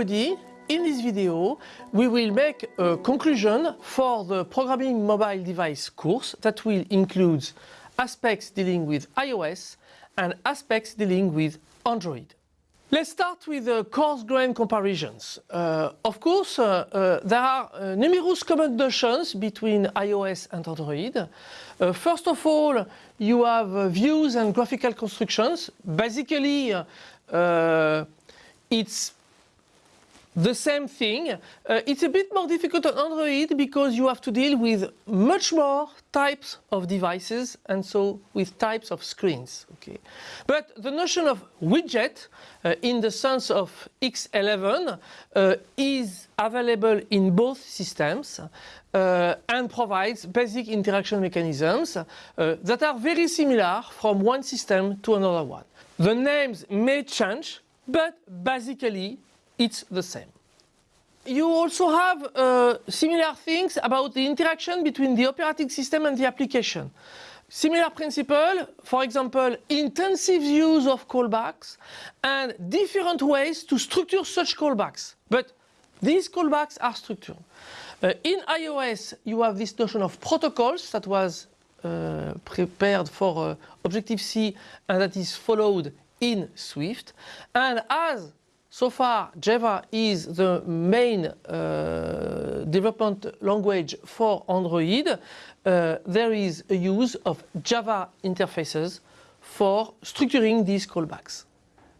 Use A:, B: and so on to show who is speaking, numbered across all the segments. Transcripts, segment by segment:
A: everybody. In this video, we will make a conclusion for the Programming Mobile Device course that will include aspects dealing with iOS and aspects dealing with Android. Let's start with the coarse grain comparisons. Uh, of course, uh, uh, there are uh, numerous common notions between iOS and Android. Uh, first of all, you have uh, views and graphical constructions. Basically, it's the same thing. Uh, it's a bit more difficult on Android because you have to deal with much more types of devices and so with types of screens. Okay, But the notion of widget uh, in the sense of X11 uh, is available in both systems uh, and provides basic interaction mechanisms uh, that are very similar from one system to another one. The names may change, but basically it's the same. You also have uh, similar things about the interaction between the operating system and the application. Similar principle, for example, intensive use of callbacks and different ways to structure such callbacks. But these callbacks are structured. Uh, in iOS, you have this notion of protocols that was uh, prepared for uh, Objective-C and that is followed in Swift. And as so far, Java is the main uh, development language for Android. Uh, there is a use of Java interfaces for structuring these callbacks.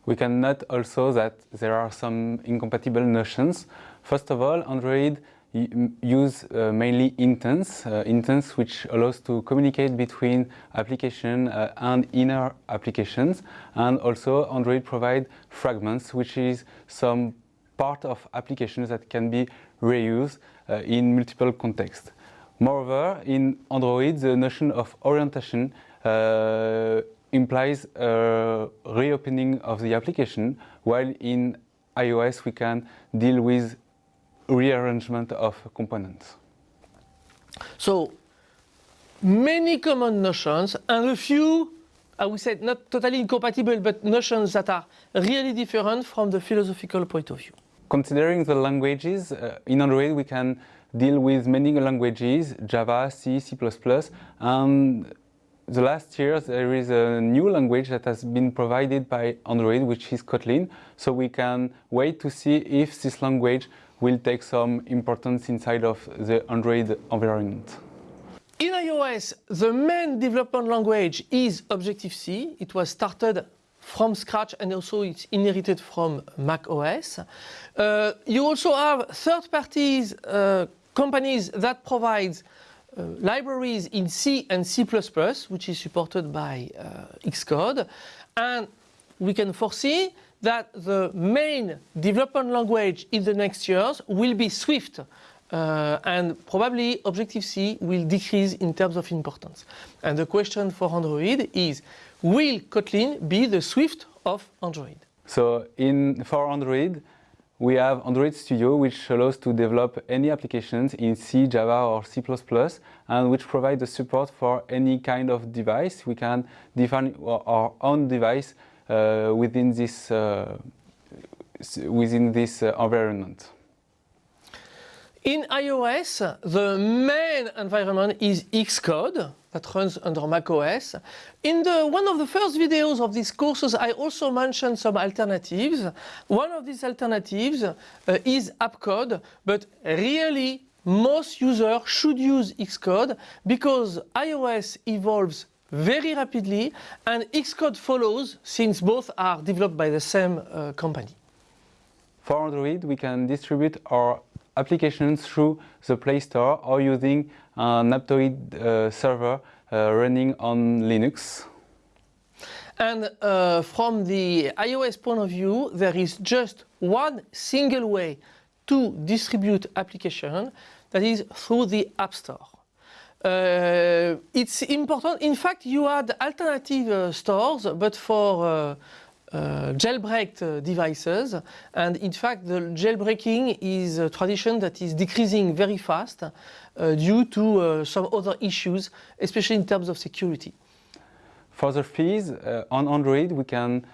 B: We can note also that there are some incompatible notions. First of all, Android use uh, mainly intents, uh, intents which allows to communicate between application uh, and inner applications and also Android provide fragments which is some part of applications that can be reused uh, in multiple contexts. Moreover, in Android the notion of orientation uh, implies a reopening of the application while in iOS we can deal with rearrangement of components.
A: So many common notions and a few, I would say not totally incompatible, but notions that are really different from the philosophical point of view.
B: Considering the languages, uh, in Android we can deal with many languages, Java, C, C++, and the last years there is a new language that has been provided by Android, which is Kotlin. So we can wait to see if this language will take some importance inside of the Android environment.
A: In iOS, the main development language is Objective-C. It was started from scratch and also it's inherited from Mac OS. Uh, you also have third parties uh, companies that provide uh, libraries in C and C++, which is supported by uh, Xcode. And we can foresee that the main development language in the next years will be Swift. Uh, and probably Objective-C will decrease in terms of importance. And the question for Android is, will Kotlin be the Swift of Android?
B: So in, for Android, we have Android Studio, which allows to develop any applications in C, Java or C++, and which provides the support for any kind of device. We can define our own device within this uh, within this uh, environment.
A: In iOS, the main environment is Xcode that runs under macOS. In the, one of the first videos of these courses, I also mentioned some alternatives. One of these alternatives uh, is AppCode, but really most users should use Xcode because iOS evolves very rapidly and Xcode follows since both are developed by the same uh, company.
B: For Android, we can distribute our applications through the Play Store or using an Aptoide uh, server uh, running on Linux.
A: And uh, from the iOS point of view, there is just one single way to distribute application, that is through the App Store. Uh, it's important. In fact, you had alternative uh, stores, but for uh, uh jailbreaked uh, devices. And in fact, the jailbreaking is a tradition that is decreasing very fast uh, due to some other issues, especially in terms of security.
B: For the fees, on Android, we can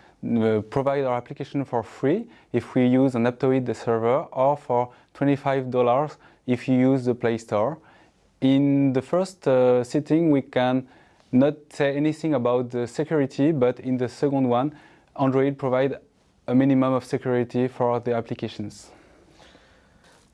B: provide our application for free if we use an Aptoide server or for $25 if you use the Play Store. In the first uh, setting we can not say anything about the security but in the second one Android provide a minimum of security for the applications.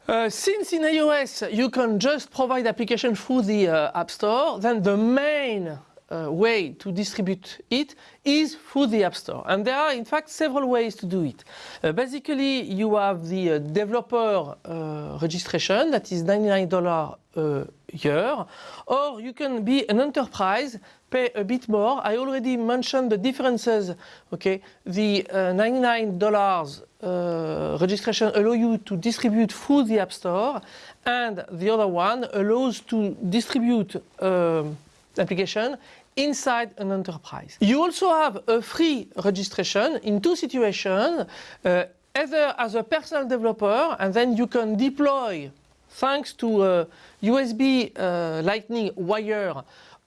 A: Uh, since in iOS you can just provide application through the uh, App Store, then the main uh, way to distribute it is through the App Store. And there are in fact several ways to do it. Uh, basically you have the uh, developer uh, registration that is $99 a year or you can be an enterprise pay a bit more. I already mentioned the differences. Okay, the $99 uh, registration allow you to distribute through the App Store and the other one allows to distribute um, application inside an enterprise. You also have a free registration in two situations, uh, either as a personal developer and then you can deploy thanks to a USB uh, lightning wire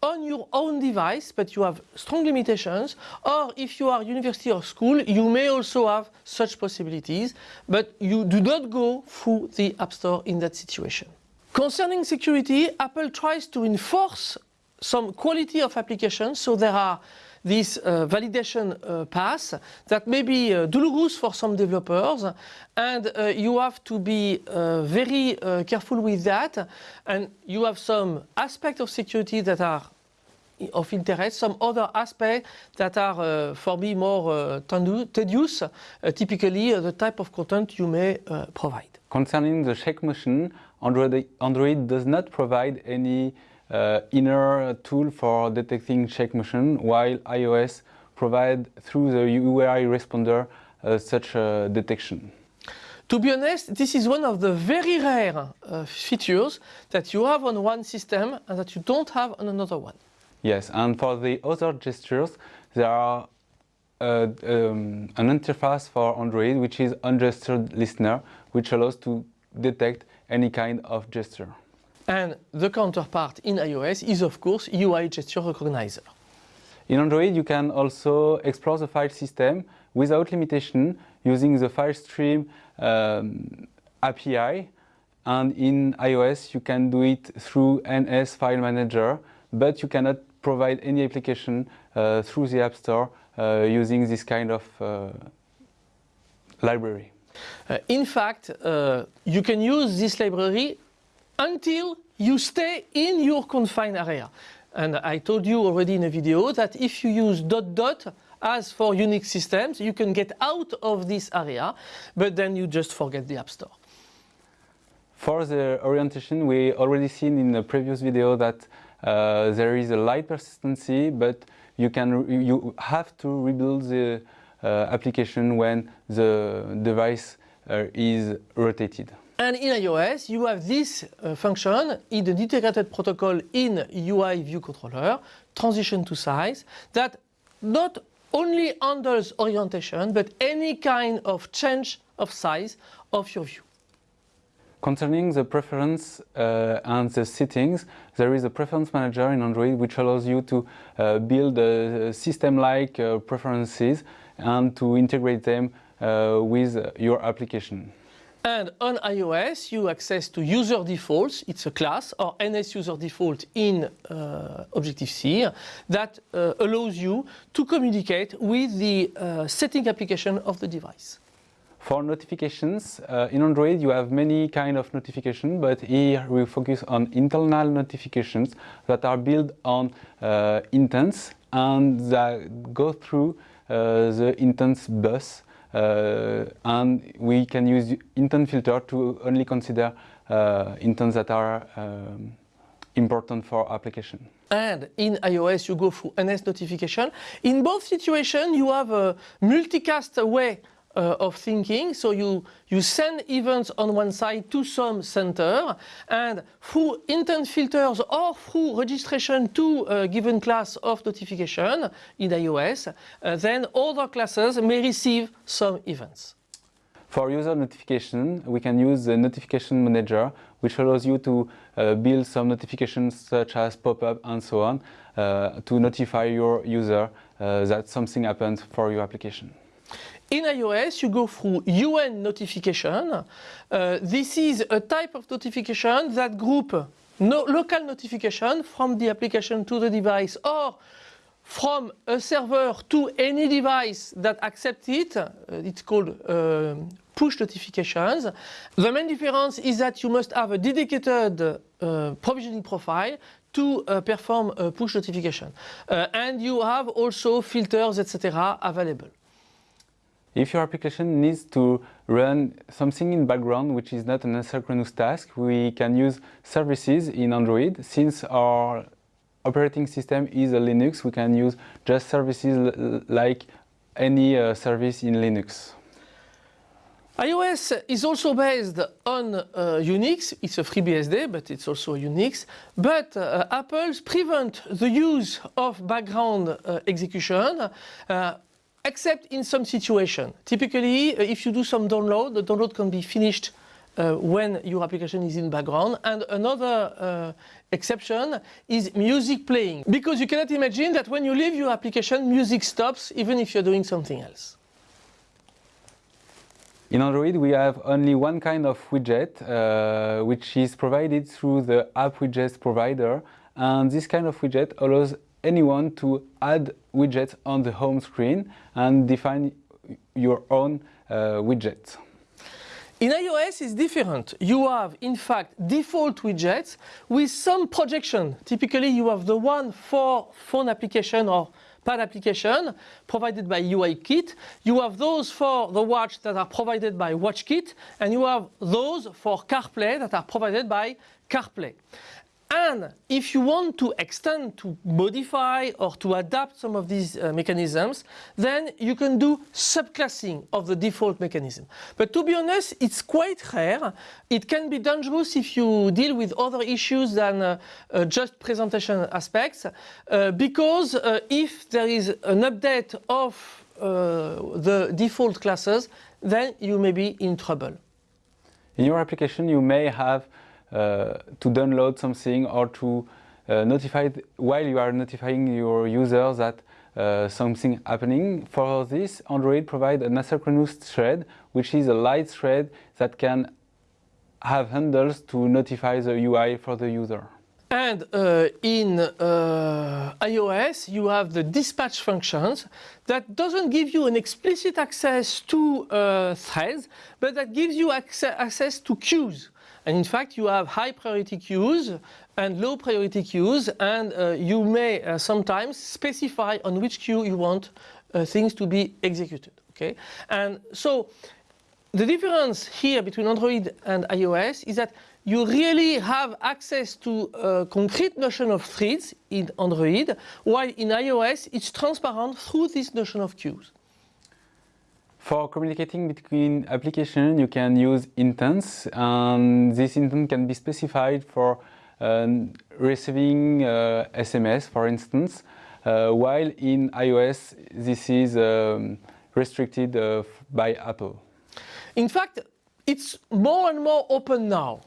A: on your own device, but you have strong limitations, or if you are university or school, you may also have such possibilities, but you do not go through the App Store in that situation. Concerning security, Apple tries to enforce some quality of applications. So there are this uh, validation uh, path that may be uh, for some developers and uh, you have to be uh, very uh, careful with that and you have some aspects of security that are of interest, some other aspects that are for me more tedious, typically the type of content you may provide.
B: Concerning the shake motion, Android, Android does not provide any uh, inner tool for detecting shake motion, while iOS provide through the UI responder uh, such a detection.
A: To be honest, this is one of the very rare uh, features that you have on one system and that you don't have on another one.
B: Yes, and for the other gestures, there are uh, um, an interface for Android which is OnGestureListener, which allows to detect any kind of gesture.
A: And the counterpart in iOS is of course UI gesture recognizer.
B: In Android you can also explore the file system without limitation using the FileStream um, API and in iOS you can do it through NS File Manager but you cannot provide any application uh, through the App Store uh, using this kind of uh, library.
A: Uh, in fact, uh, you can use this library until you stay in your confined area. And I told you already in a video that if you use dot dot as for Unix systems, you can get out of this area, but then you just forget the App Store.
B: For the orientation, we already seen in the previous video that uh, there is a light persistency, but you can you have to rebuild the uh, application when the device uh, is rotated.
A: And in iOS, you have this uh, function in the integrated protocol in UI view controller, transition to size, that not only handles orientation, but any kind of change of size of your view.
B: Concerning the preference uh, and the settings, there is a preference manager in Android which allows you to uh, build system-like uh, preferences and to integrate them uh, with your application.
A: And on iOS, you access to user defaults. It's a class or NS user default in uh, Objective-C that uh, allows you to communicate with the uh, setting application of the device.
B: For notifications, uh, in Android you have many kind of notifications, but here we focus on internal notifications that are built on uh, intents and that go through uh, the intents bus and we can use intent filter to only consider uh, intents that are um, important for application.
A: And in iOS you go through NS notification. In both situations you have a multicast way uh, of thinking. So you, you send events on one side to some center and through intent filters or through registration to a given class of notification in iOS, uh, then other classes may receive some events.
B: For user notification, we can use the notification manager, which allows you to uh, build some notifications such as pop-up and so on uh, to notify your user uh, that something happened for your application.
A: In iOS, you go through UN notification. Uh, this is a type of notification that group no, local notification from the application to the device or from a server to any device that accepts it. Uh, it's called uh, push notifications. The main difference is that you must have a dedicated uh, provisioning profile to uh, perform a push notification. Uh, and you have also filters, etc. available.
B: If your application needs to run something in background which is not an asynchronous task, we can use services in Android. Since our operating system is a Linux, we can use just services like any uh, service in Linux.
A: iOS is also based on uh, Unix. It's a FreeBSD, but it's also Unix. But uh, Apple prevent the use of background uh, execution uh, except in some situation. Typically, uh, if you do some download, the download can be finished uh, when your application is in background. And another uh, exception is music playing. Because you cannot imagine that when you leave your application, music stops even if you're doing something else.
B: In Android, we have only one kind of widget, uh, which is provided through the app widgets provider. And this kind of widget allows anyone to add widgets on the home screen and define your own uh, widget.
A: In iOS it's different. You have in fact default widgets with some projection. Typically you have the one for phone application or pad application provided by UIKit. You have those for the watch that are provided by WatchKit and you have those for CarPlay that are provided by CarPlay. And if you want to extend, to modify or to adapt some of these uh, mechanisms, then you can do subclassing of the default mechanism. But to be honest, it's quite rare. It can be dangerous if you deal with other issues than uh, uh, just presentation aspects, uh, because uh, if there is an update of uh, the default classes, then you may be in trouble.
B: In your application, you may have to download something or to uh, notify while you are notifying your users that uh, something happening. For this, Android provides an asynchronous thread, which is a light thread that can have handles to notify the UI for the user.
A: And uh, in uh, iOS, you have the dispatch functions that doesn't give you an explicit access to uh, threads, but that gives you access to queues. And in fact, you have high priority queues and low priority queues, and uh, you may uh, sometimes specify on which queue you want uh, things to be executed. Okay, and so the difference here between Android and iOS is that you really have access to a concrete notion of threads in Android, while in iOS it's transparent through this notion of queues.
B: For communicating between applications, you can use intents, and this intent can be specified for uh, receiving uh, SMS, for instance, uh, while in iOS this is um, restricted uh, by Apple.
A: In fact, it's more and more open now.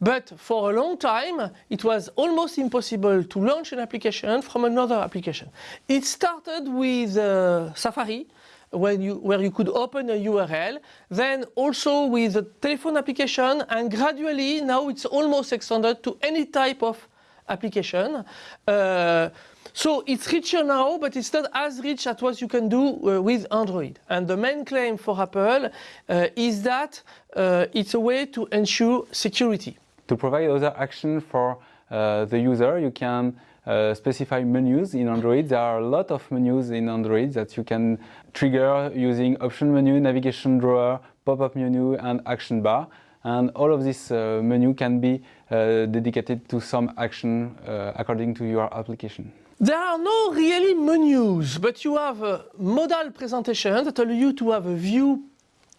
A: But for a long time, it was almost impossible to launch an application from another application. It started with uh, Safari, when you, where you could open a URL, then also with the telephone application, and gradually now it's almost extended to any type of application. Uh, so it's richer now, but it's not as rich as what you can do uh, with Android. And the main claim for Apple uh, is that uh, it's a way to ensure security.
B: To provide other action for uh, the user, you can uh, specify menus in Android. There are a lot of menus in Android that you can trigger using option menu, navigation drawer, pop-up menu and action bar. And all of this uh, menu can be dedicated to some action according to your application.
A: There are no really menus, but you have a modal presentation that allow you to have a view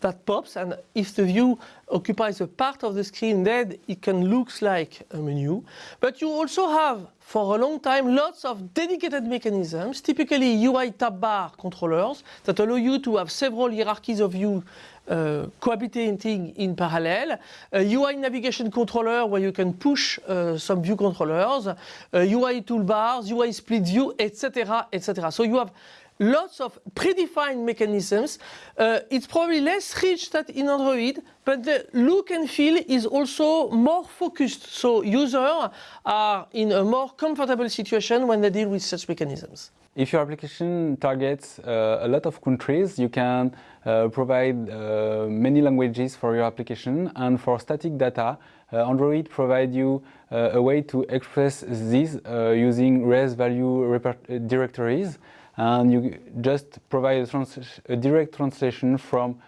A: that pops and if the view occupies a part of the screen then it can look like a menu. But you also have for a long time lots of dedicated mechanisms, typically UI tab bar controllers that allow you to have several hierarchies of view uh, cohabitating in parallel, a UI navigation controller where you can push uh, some view controllers, uh, UI toolbars, UI split view, etc., etc. So you have lots of predefined mechanisms. Uh, it's probably less rich than in Android, but the look and feel is also more focused. So users are in a more comfortable situation when they deal with such mechanisms.
B: If your application targets uh, a lot of countries, you can uh, provide uh, many languages for your application. And for static data, uh, Android provides you uh, a way to express this using res value directories. And you just provide a, a direct translation from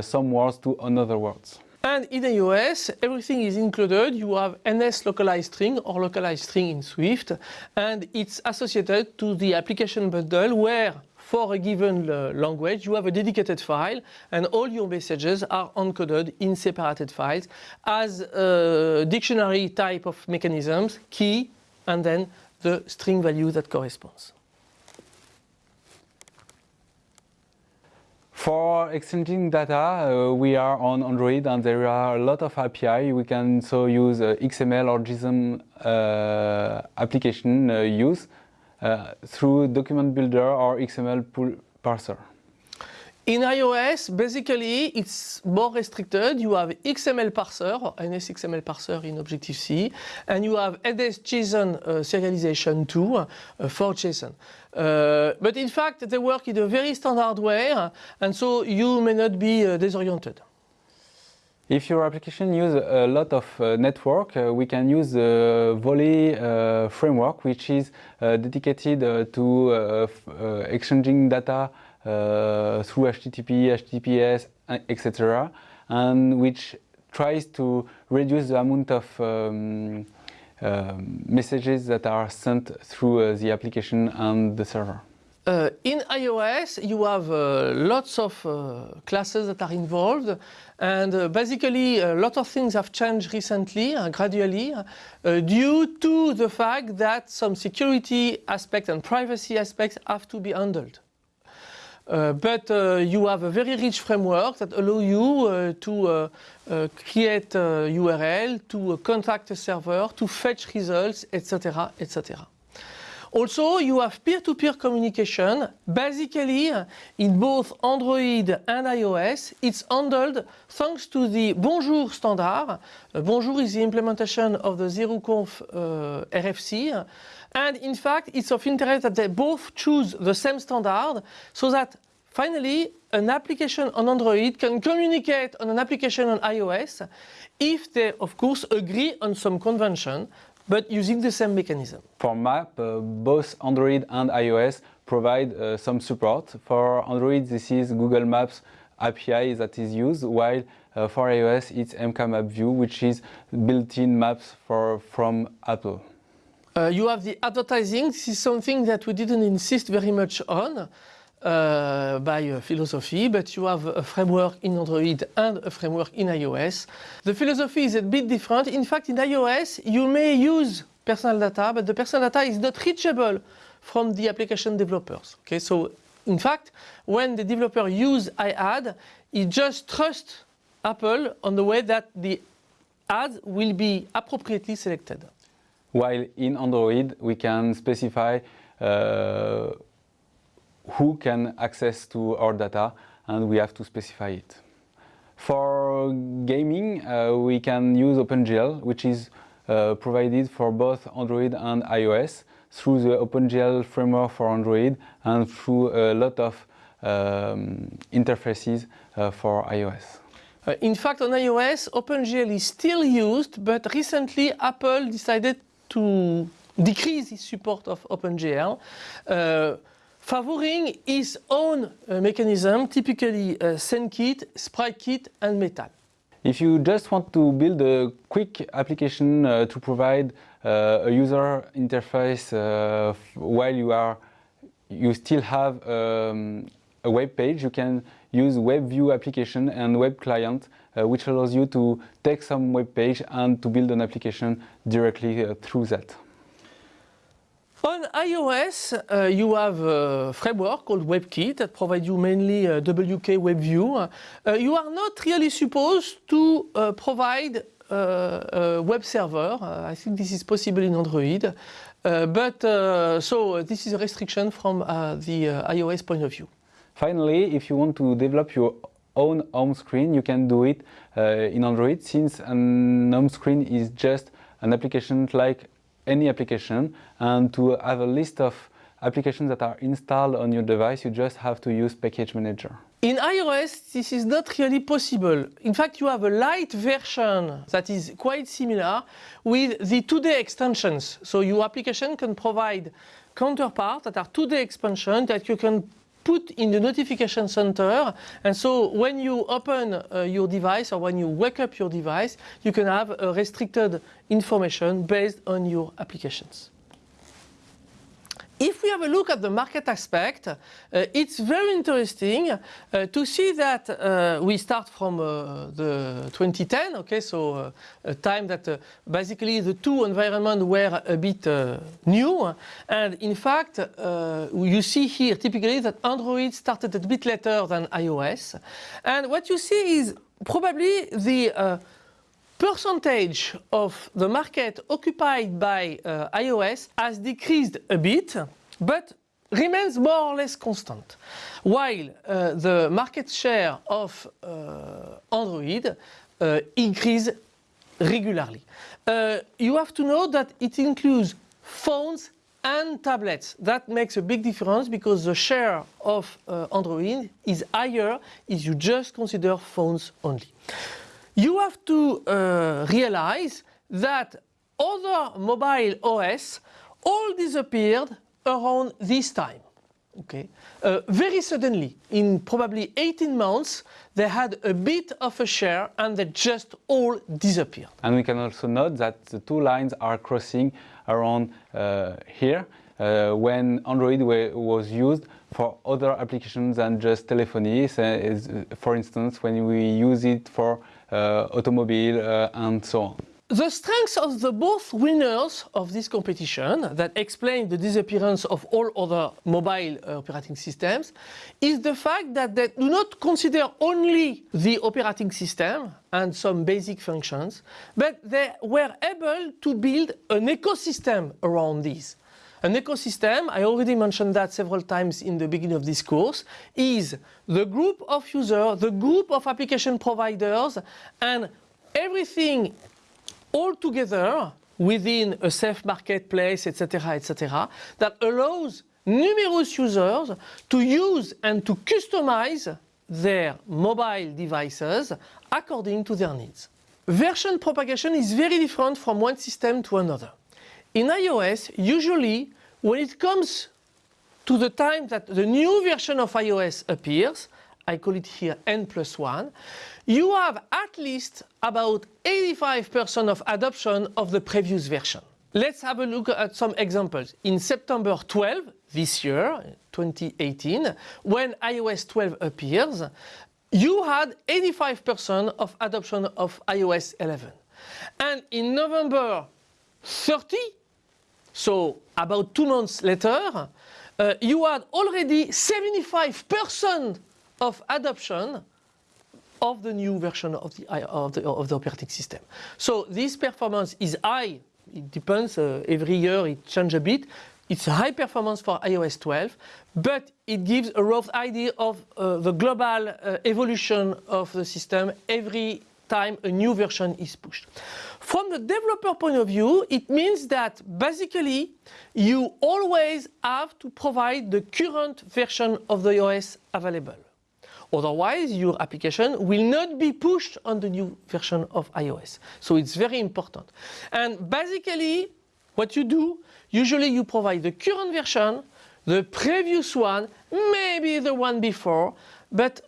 B: some words to another words.
A: And in iOS, everything is included. You have NS localized string or localized string in Swift, and it's associated to the application bundle where for a given uh, language, you have a dedicated file and all your messages are encoded in separated files as a dictionary type of mechanisms, key, and then the string value that corresponds.
B: For exchanging data, uh, we are on Android and there are a lot of API. We can so use uh, XML or JSON uh, application uh, use uh, through document builder or XML parser.
A: In iOS, basically, it's more restricted. You have XML parser, or NSXML parser in Objective-C, and you have NS-JSON uh, serialization too uh, for JSON. Uh, but in fact, they work in a very standard way, and so you may not be uh, disoriented.
B: If your application uses a lot of uh, network, uh, we can use the Volley uh, framework, which is uh, dedicated uh, to exchanging data through HTTP, HTTPS, etc., and which tries to reduce the amount of um, um, messages that are sent through uh, the application and the server.
A: Uh, in iOS, you have uh, lots of uh, classes that are involved, and uh, basically a lot of things have changed recently, uh, gradually, due to the fact that some security aspects and privacy aspects have to be handled. Uh, but uh, you have a very rich framework that allow you uh, to create a URL, to contact a server, to fetch results, etc., etc. Also, you have peer-to-peer -peer communication. Basically, in both Android and iOS, it's handled thanks to the Bonjour standard. Uh, Bonjour is the implementation of the ZeroConf uh, RFC. And in fact, it's of interest that they both choose the same standard so that finally an application on Android can communicate on an application on iOS if they, of course, agree on some convention but using the same mechanism.
B: For map, uh, both Android and iOS provide uh, some support. For Android, this is Google Maps API that is used, while uh, for iOS, it's MKMapView, which is built-in maps for, from Apple.
A: Uh, you have the advertising. This is something that we didn't insist very much on uh, by uh, philosophy, but you have a framework in Android and a framework in iOS. The philosophy is a bit different. In fact, in iOS, you may use personal data, but the personal data is not reachable from the application developers. Okay, so in fact, when the developer use iAd, he just trusts Apple on the way that the ads will be appropriately selected.
B: While in Android, we can specify uh, who can access to our data and we have to specify it. For gaming, uh, we can use OpenGL, which is uh, provided for both Android and iOS through the OpenGL framework for Android and through a lot of um, interfaces uh, for iOS.
A: Uh, in fact, on iOS, OpenGL is still used, but recently Apple decided to decrease its support of OpenGL, uh, favoring its own uh, mechanism, typically uh, SceneKit, SpriteKit, and Metal.
B: If you just want to build a quick application uh, to provide uh, a user interface uh, while you are you still have um, a web page, you can use WebView application and web client, uh, which allows you to take some web page and to build an application directly uh, through that.
A: On iOS, uh, you have a framework called WebKit that provides you mainly uh, WK WebView. Uh, you are not really supposed to uh, provide a web server. I think this is possible in Android. But so this is a restriction from the iOS point of view.
B: Finally, if you want to develop your own home screen, you can do it uh, in Android since an home screen is just an application like any application and to have a list of applications that are installed on your device, you just have to use Package Manager.
A: In iOS, this is not really possible. In fact, you have a light version that is quite similar with the Today extensions. So your application can provide counterparts that are Today expansion that you can put in the notification center. And so when you open uh, your device or when you wake up your device, you can have restricted information based on your applications. If we have a look at the market aspect, uh, it's very interesting uh, to see that uh, we start from uh, the 2010, okay, so uh, a time that uh, basically the two environments were a bit new. And in fact, you see here typically that Android started a bit later than iOS. And what you see is probably the percentage of the market occupied by uh, iOS has decreased a bit, but remains more or less constant. While uh, the market share of uh, Android uh, increase regularly. Uh, you have to know that it includes phones and tablets. That makes a big difference because the share of uh, Android is higher if you just consider phones only you have to uh, realize that other mobile OS all disappeared around this time. Okay, uh, very suddenly, in probably 18 months, they had a bit of a share and they just all disappeared.
B: And we can also note that the two lines are crossing around uh, here uh, when Android was used for other applications than just telephony. So for instance, when we use it for uh, automobile uh, and so on.
A: The strengths of the both winners of this competition that explain the disappearance of all other mobile uh, operating systems is the fact that they do not consider only the operating system and some basic functions, but they were able to build an ecosystem around these. An ecosystem, I already mentioned that several times in the beginning of this course, is the group of users, the group of application providers, and everything all together within a safe marketplace, etc., etc., that allows numerous users to use and to customize their mobile devices according to their needs. Version propagation is very different from one system to another. In iOS, usually when it comes to the time that the new version of iOS appears, I call it here n plus 1, you have at least about 85% of adoption of the previous version. Let's have a look at some examples. In September 12 this year, 2018, when iOS 12 appears, you had 85% of adoption of iOS 11. And in November 30, so about two months later, uh, you had already 75% of adoption of the new version of the, of the, of the operating system. So this performance is high. It depends, uh, every year it changes a bit. It's a high performance for iOS 12, but it gives a rough idea of uh, the global uh, evolution of the system every time a new version is pushed. From the developer point of view, it means that basically you always have to provide the current version of the OS available. Otherwise, your application will not be pushed on the new version of iOS. So it's very important. And basically, what you do, usually you provide the current version, the previous one, maybe the one before, but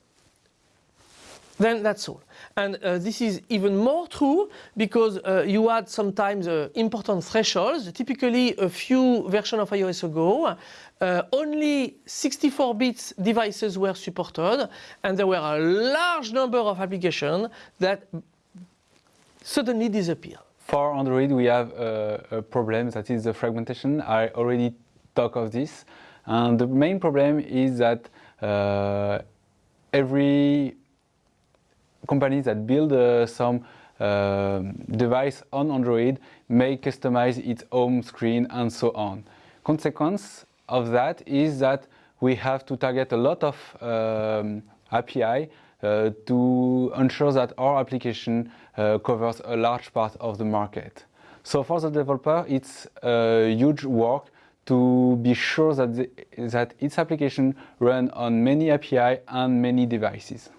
A: then that's all. And uh, this is even more true because uh, you had sometimes uh, important thresholds. Typically, a few versions of iOS ago, uh, only 64 bits devices were supported, and there were a large number of applications that suddenly disappeared.
B: For Android, we have a, a problem that is the fragmentation. I already talked of this. And the main problem is that uh, every companies that build uh, some uh, device on Android may customize its home screen and so on. Consequence of that is that we have to target a lot of um, API uh, to ensure that our application uh, covers a large part of the market. So for the developer, it's a huge work to be sure that, the, that its application run on many API and many devices.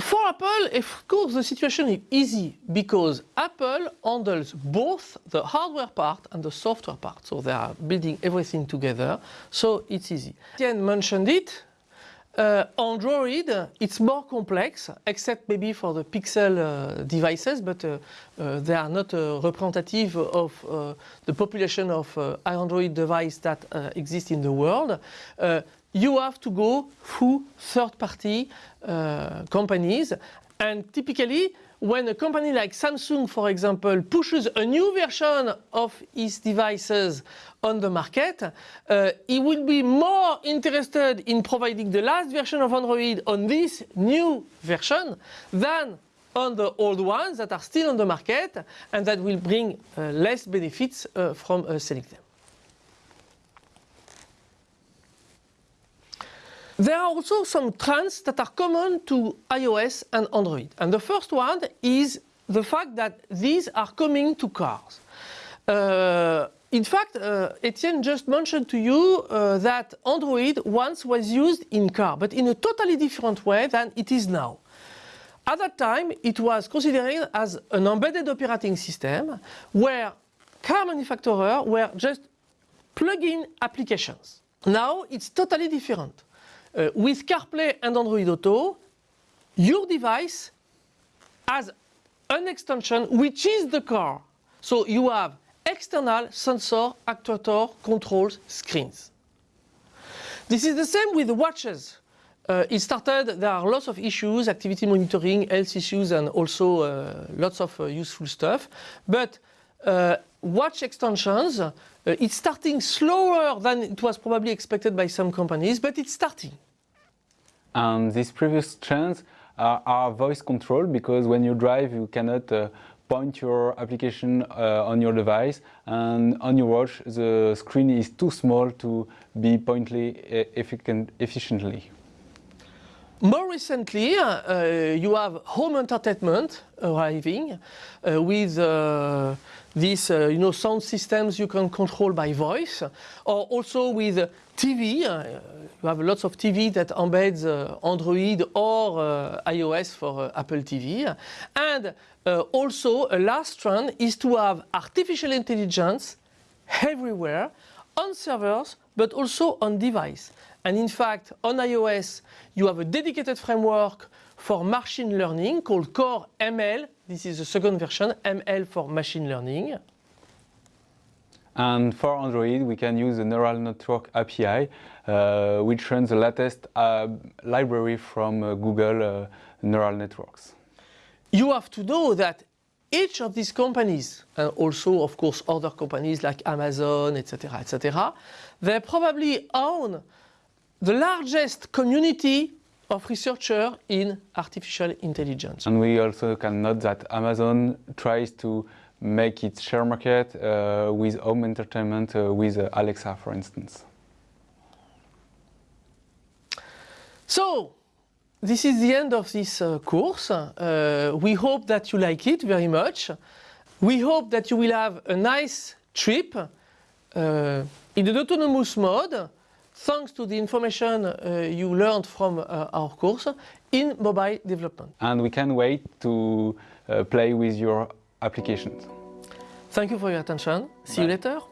A: For Apple, of course, the situation is easy because Apple handles both the hardware part and the software part. So they are building everything together. So it's easy. Etienne mentioned it. Uh, Android, it's more complex, except maybe for the Pixel uh, devices, but uh, uh they are not uh, representative of uh, the population of Android devices that exist in the world you have to go through third-party companies. And typically, when a company like Samsung, for example, pushes a new version of its devices on the market, uh, it will be more interested in providing the last version of Android on this new version than on the old ones that are still on the market and that will bring uh, less benefits uh, from uh, selling them. There are also some trends that are common to iOS and Android. And the first one is the fact that these are coming to cars. Uh, in fact, uh, Etienne just mentioned to you uh, that Android once was used in car, but in a totally different way than it is now. At that time, it was considered as an embedded operating system where car manufacturers were just plug-in applications. Now it's totally different. Uh, with CarPlay and Android Auto, your device has an extension which is the car. So you have external sensor, actuator, controls, screens. This is the same with watches. Uh, it started, there are lots of issues, activity monitoring, health issues, and also uh, lots of uh, useful stuff. But uh, watch extensions, uh, it's starting slower than it was probably expected by some companies, but it's starting.
B: And these previous trends are, are voice control because when you drive you cannot uh, point your application uh, on your device and on your watch the screen is too small to be pointly efficiently.
A: More recently, uh, you have home entertainment arriving uh, with uh, these uh, you know, sound systems you can control by voice, or also with TV. Uh, you have lots of TV that embeds uh, Android or uh, iOS for uh, Apple TV. And uh, also a last trend is to have artificial intelligence everywhere on servers, but also on device. And in fact, on iOS, you have a dedicated framework for machine learning called Core ML. This is the second version, ML for machine learning.
B: And for Android, we can use the neural network API, uh, which runs the latest uh, library from uh, Google uh, neural networks.
A: You have to know that each of these companies, and also, of course, other companies like Amazon, etc., etc., they probably own the largest community of researchers in artificial intelligence.
B: And we also can note that Amazon tries to make its share market uh, with home entertainment uh, with uh, Alexa, for instance.
A: So, this is the end of this uh, course. Uh, we hope that you like it very much. We hope that you will have a nice trip uh, in an autonomous mode thanks to the information uh, you learned from uh, our course in mobile development.
B: And we can wait to uh, play with your applications.
A: Thank you for your attention. See Bye. you later.